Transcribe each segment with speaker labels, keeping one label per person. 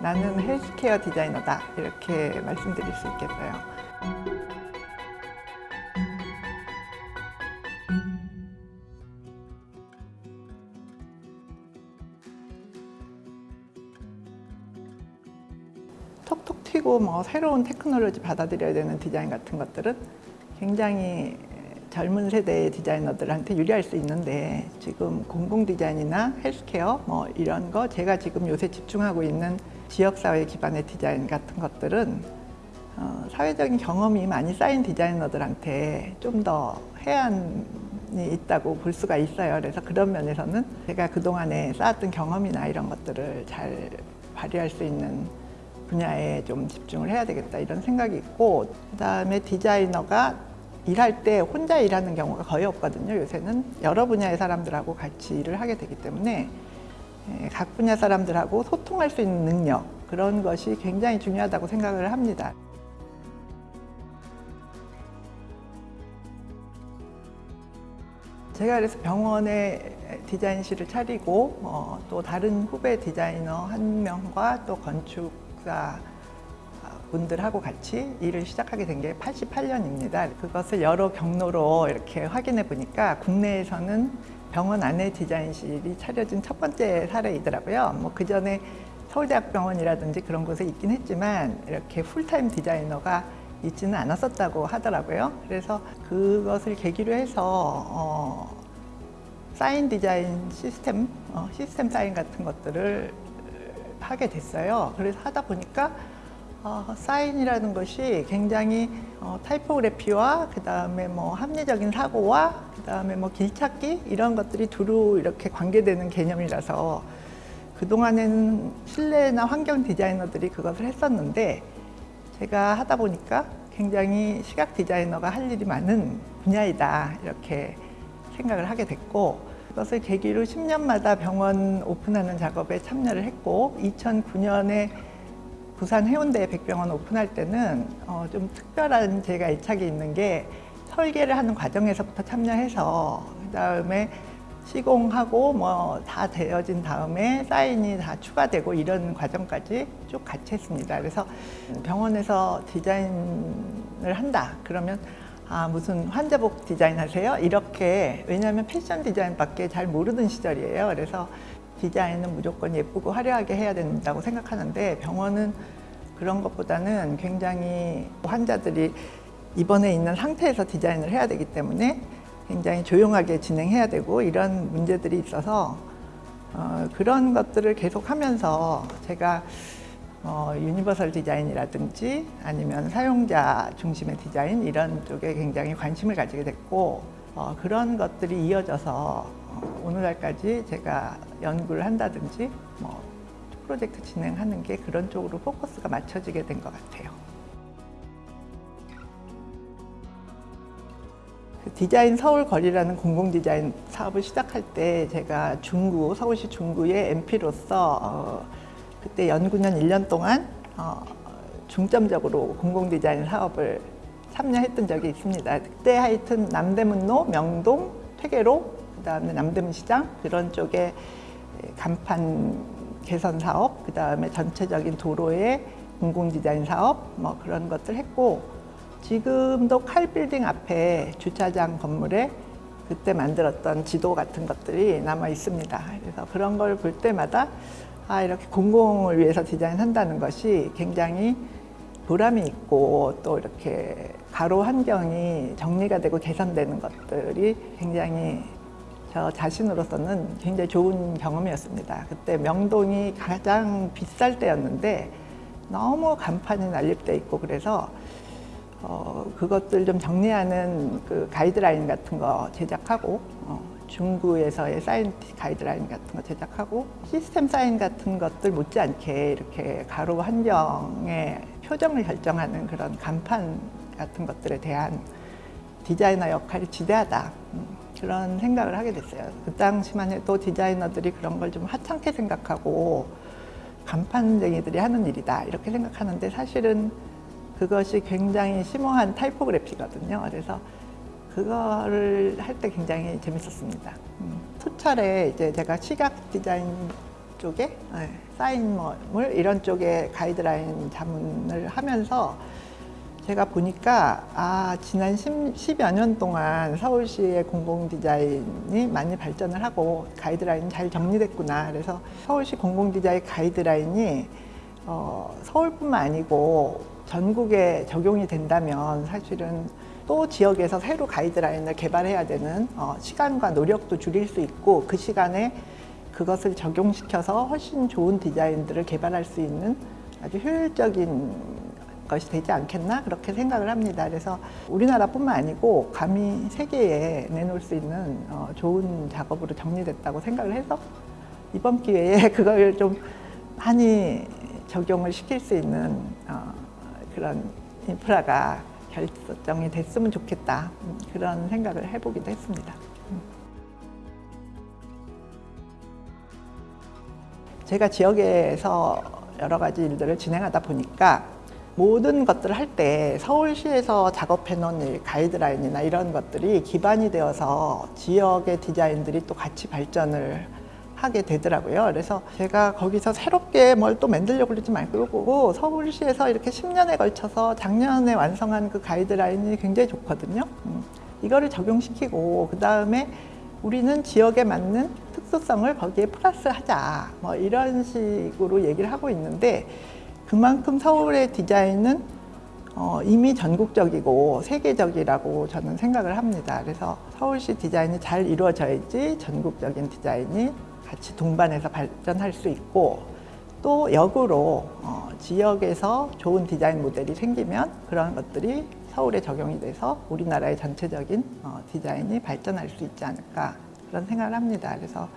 Speaker 1: 나는 헬스케어 디자이너다 이렇게 말씀드릴 수 있겠어요. 톡톡 튀고 뭐 새로운 테크놀로지 받아들여야 되는 디자인 같은 것들은 굉장히 젊은 세대의 디자이너들한테 유리할 수 있는데 지금 공공 디자인이나 헬스케어 뭐 이런 거 제가 지금 요새 집중하고 있는 지역사회 기반의 디자인 같은 것들은 어, 사회적인 경험이 많이 쌓인 디자이너들한테 좀 더 해안이 있다고 볼 수가 있어요. 그래서 그런 면에서는 제가 그동안에 쌓았던 경험이나 이런 것들을 잘 발휘할 수 있는 분야에 좀 집중을 해야 되겠다 이런 생각이 있고 그 다음에 디자이너가 일할 때 혼자 일하는 경우가 거의 없거든요. 요새는 여러 분야의 사람들하고 같이 일을 하게 되기 때문에 예, 각 분야 사람들하고 소통할 수 있는 능력 그런 것이 굉장히 중요하다고 생각을 합니다. 제가 그래서 병원에 디자인실을 차리고 어, 또 다른 후배 디자이너 한 명과 또 건축사 분들하고 같이 일을 시작하게 된 게 88년입니다. 그것을 여러 경로로 이렇게 확인해 보니까 국내에서는 병원 안에 디자인실이 차려진 첫 번째 사례이더라고요. 뭐 그 전에 서울대학병원이라든지 그런 곳에 있긴 했지만 이렇게 풀타임 디자이너가 있지는 않았었다고 하더라고요. 그래서 그것을 계기로 해서 어, 사인 디자인 시스템, 어, 시스템 사인 같은 것들을 하게 됐어요. 그래서 하다 보니까 어, 사인이라는 것이 굉장히 어, 타이포그래피와 그 다음에 뭐 합리적인 사고와 그 다음에 뭐 길찾기 이런 것들이 두루 이렇게 관계되는 개념이라서 그동안에는 실내나 환경 디자이너들이 그것을 했었는데 제가 하다 보니까 굉장히 시각 디자이너가 할 일이 많은 분야이다 이렇게 생각을 하게 됐고 그것을 계기로 10년마다 병원 오픈하는 작업에 참여를 했고 2009년에 부산 해운대 백병원 오픈할 때는 어, 좀 특별한 제가 애착이 있는 게 설계를 하는 과정에서부터 참여해서 그 다음에 시공하고 뭐 다 되어진 다음에 사인이 다 추가되고 이런 과정까지 쭉 같이 했습니다. 그래서 병원에서 디자인을 한다 그러면 아 무슨 환자복 디자인 하세요? 이렇게 왜냐하면 패션 디자인밖에 잘 모르는 시절이에요. 그래서 디자인은 무조건 예쁘고 화려하게 해야 된다고 생각하는데 병원은 그런 것보다는 굉장히 환자들이 입원해 있는 상태에서 디자인을 해야 되기 때문에 굉장히 조용하게 진행해야 되고 이런 문제들이 있어서 어, 그런 것들을 계속 하면서 제가 어, 유니버설 디자인이라든지 아니면 사용자 중심의 디자인 이런 쪽에 굉장히 관심을 가지게 됐고 어, 그런 것들이 이어져서 어, 오늘날까지 제가 연구를 한다든지 뭐 프로젝트 진행하는 게 그런 쪽으로 포커스가 맞춰지게 된 것 같아요. 그 디자인 서울 거리라는 공공 디자인 사업을 시작할 때 제가 중구 서울시 중구의 MP로서 어, 그때 연구년 1년 동안 어, 중점적으로 공공 디자인 사업을 참여했던 적이 있습니다. 그때 하여튼 남대문로, 명동, 퇴계로, 그 다음에 남대문 시장 그런 쪽에 간판 개선 사업, 그 다음에 전체적인 도로의 공공 디자인 사업 뭐 그런 것들 했고 지금도 칼 빌딩 앞에 주차장 건물에 그때 만들었던 지도 같은 것들이 남아 있습니다. 그래서 그런 걸 볼 때마다 아 이렇게 공공을 위해서 디자인한다는 것이 굉장히 보람이 있고 또 이렇게 가로 환경이 정리가 되고 개선되는 것들이 굉장히 저 자신으로서는 굉장히 좋은 경험이었습니다. 그때 명동이 가장 비쌀 때였는데 너무 간판이 난립돼 있고 그래서 어, 그것들 좀 정리하는 그 가이드라인 같은 거 제작하고 어, 중구에서의 사인 가이드라인 같은 거 제작하고 시스템 사인 같은 것들 못지않게 이렇게 가로 환경의 표정을 결정하는 그런 간판 같은 것들에 대한 디자이너 역할이 지대하다 음, 그런 생각을 하게 됐어요. 그 당시만 해도 디자이너들이 그런 걸 좀 하찮게 생각하고 간판쟁이들이 하는 일이다 이렇게 생각하는데 사실은 그것이 굉장히 심오한 타이포그래피거든요. 그래서 그거를 할 때 굉장히 재밌었습니다. 음, 수철에 이제 제가 시각 디자인 쪽에 네, 사인물 이런 쪽에 가이드라인 자문을 하면서 제가 보니까 아 지난 10, 여년 동안 서울시의 공공 디자인이 많이 발전을 하고 가이드라인이 잘 정리됐구나. 그래서 서울시 공공 디자인 가이드라인이 어, 서울뿐만 아니고 전국에 적용이 된다면 사실은 또 지역에서 새로 가이드라인을 개발해야 되는 어, 시간과 노력도 줄일 수 있고 그 시간에 그것을 적용시켜서 훨씬 좋은 디자인들을 개발할 수 있는 아주 효율적인 것이 되지 않겠나 그렇게 생각을 합니다. 그래서 우리나라뿐만 아니고 감히 세계에 내놓을 수 있는 어, 좋은 작업으로 정리됐다고 생각을 해서 이번 기회에 그걸 좀 많이 적용을 시킬 수 있는 어, 그런 인프라가 결정이 됐으면 좋겠다 음, 그런 생각을 해보기도 했습니다. 제가 지역에서 여러 가지 일들을 진행하다 보니까 모든 것들을 할 때 서울시에서 작업해 놓은 이 가이드라인이나 이런 것들이 기반이 되어서 지역의 디자인들이 또 같이 발전을 하게 되더라고요. 그래서 제가 거기서 새롭게 뭘 또 만들려고 그러지 말고 서울시에서 이렇게 10년에 걸쳐서 작년에 완성한 그 가이드라인이 굉장히 좋거든요. 음, 이거를 적용시키고 그 다음에 우리는 지역에 맞는 특수성을 거기에 플러스 하자 뭐 이런 식으로 얘기를 하고 있는데 그만큼 서울의 디자인은 어, 이미 전국적이고 세계적이라고 저는 생각을 합니다. 그래서 서울시 디자인이 잘 이루어져야지 전국적인 디자인이 같이 동반해서 발전할 수 있고 또 역으로 어, 지역에서 좋은 디자인 모델이 생기면 그런 것들이 서울에 적용이 돼서 우리나라의 전체적인 어, 디자인이 발전할 수 있지 않을까 그런 생각을 합니다. 그래서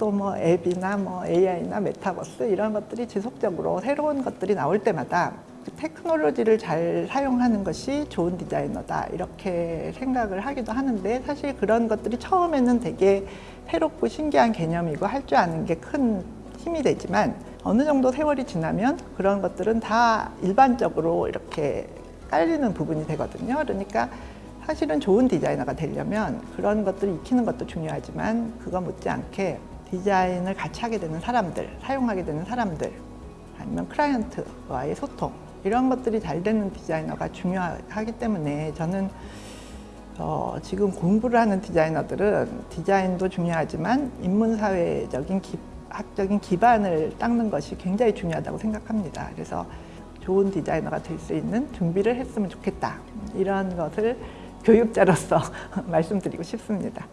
Speaker 1: 또 뭐 앱이나 뭐 AI나 메타버스 이런 것들이 지속적으로 새로운 것들이 나올 때마다 그 테크놀로지를 잘 사용하는 것이 좋은 디자이너다 이렇게 생각을 하기도 하는데 사실 그런 것들이 처음에는 되게 새롭고 신기한 개념이고 할 줄 아는 게 큰 힘이 되지만 어느 정도 세월이 지나면 그런 것들은 다 일반적으로 이렇게 깔리는 부분이 되거든요. 그러니까 사실은 좋은 디자이너가 되려면 그런 것들을 익히는 것도 중요하지만 그거 못지않게 디자인을 같이 하게 되는 사람들, 사용하게 되는 사람들, 아니면 클라이언트와의 소통 이런 것들이 잘 되는 디자이너가 중요하기 때문에 저는 어, 지금 공부를 하는 디자이너들은 디자인도 중요하지만 인문사회적인 기, 학적인 기반을 닦는 것이 굉장히 중요하다고 생각합니다. 그래서 좋은 디자이너가 될 수 있는 준비를 했으면 좋겠다. 이런 것을 교육자로서 말씀드리고 싶습니다.